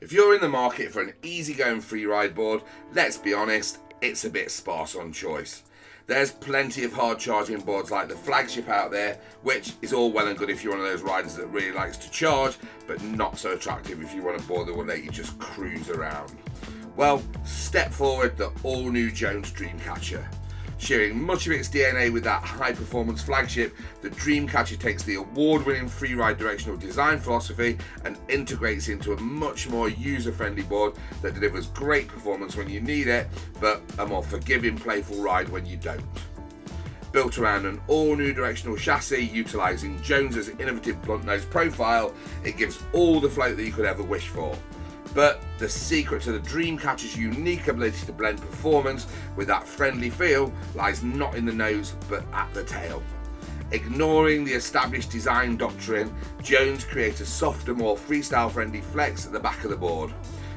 If you're in the market for an easygoing free ride board, let's be honest, it's a bit sparse on choice. There's plenty of hard charging boards like the flagship out there, which is all well and good if you're one of those riders that really likes to charge, but not so attractive if you want a board that will let you just cruise around. Well, step forward the all new Jones Dreamcatcher. Sharing much of its DNA with that high performance flagship, the Dreamcatcher takes the award winning freeride directional design philosophy and integrates into a much more user friendly board that delivers great performance when you need it, but a more forgiving, playful ride when you don't. Built around an all new directional chassis utilising Jones's innovative blunt nose profile, it gives all the float that you could ever wish for. But the secret to the Dreamcatcher's unique ability to blend performance with that friendly feel lies not in the nose but at the tail. Ignoring the established design doctrine, Jones creates a softer, more freestyle friendly flex at the back of the board.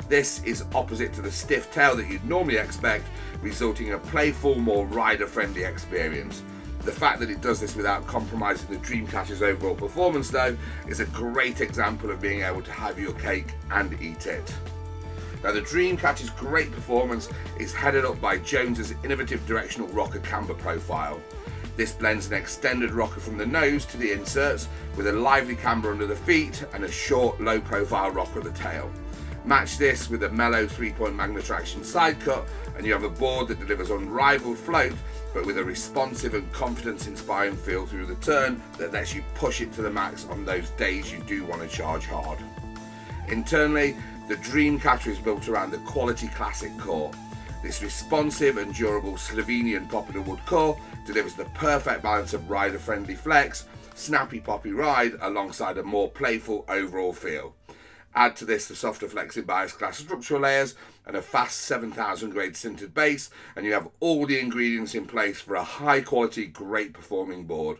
This is opposite to the stiff tail that you'd normally expect, resulting in a playful, more rider friendly experience. The fact that it does this without compromising the Dreamcatcher's overall performance though is a great example of being able to have your cake and eat it. Now the Dreamcatcher's great performance is headed up by Jones's innovative directional rocker camber profile. This blends an extended rocker from the nose to the inserts with a lively camber under the feet and a short low profile rocker at the tail. Match this with a mellow three-point Magnetraction side cut and you have a board that delivers unrivaled float but with a responsive and confidence-inspiring feel through the turn that lets you push it to the max on those days you do want to charge hard. Internally, the Dreamcatcher is built around the quality classic core. This responsive and durable Slovenian poplar wood core delivers the perfect balance of rider-friendly flex, snappy poppy ride alongside a more playful overall feel. Add to this the softer flexi biax glass structural layers and a fast 7000 grade sintered base and you have all the ingredients in place for a high quality, great performing board.